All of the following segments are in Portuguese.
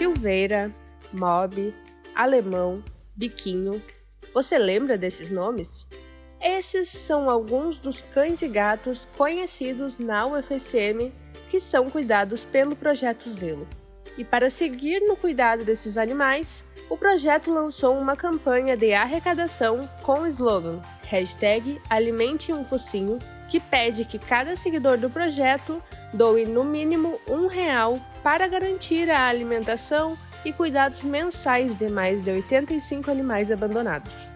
Silveira, Mob, Alemão, Biquinho. Você lembra desses nomes? Esses são alguns dos cães e gatos conhecidos na UFSM que são cuidados pelo Projeto Zelo. E para seguir no cuidado desses animais, o projeto lançou uma campanha de arrecadação com o slogan hashtag Alimente um Focinho, que pede que cada seguidor do projeto doe no mínimo um para garantir a alimentação e cuidados mensais de mais de 85 animais abandonados.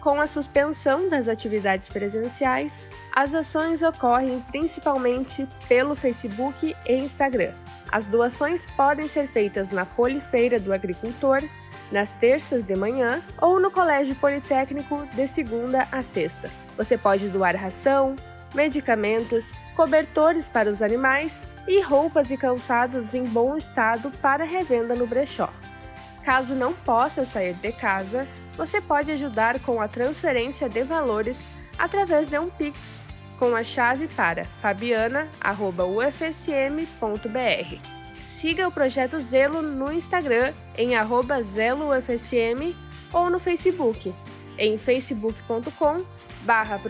Com a suspensão das atividades presenciais, as ações ocorrem principalmente pelo Facebook e Instagram. As doações podem ser feitas na Polifeira do Agricultor, nas terças de manhã ou no Colégio Politécnico de segunda a sexta. Você pode doar ração, medicamentos, cobertores para os animais e roupas e calçados em bom estado para revenda no brechó. Caso não possa sair de casa, você pode ajudar com a transferência de valores através de um Pix com a chave para fabiana.ufsm.br. Siga o Projeto Zelo no Instagram em ZeloUFSM ou no Facebook em facebook.com barra.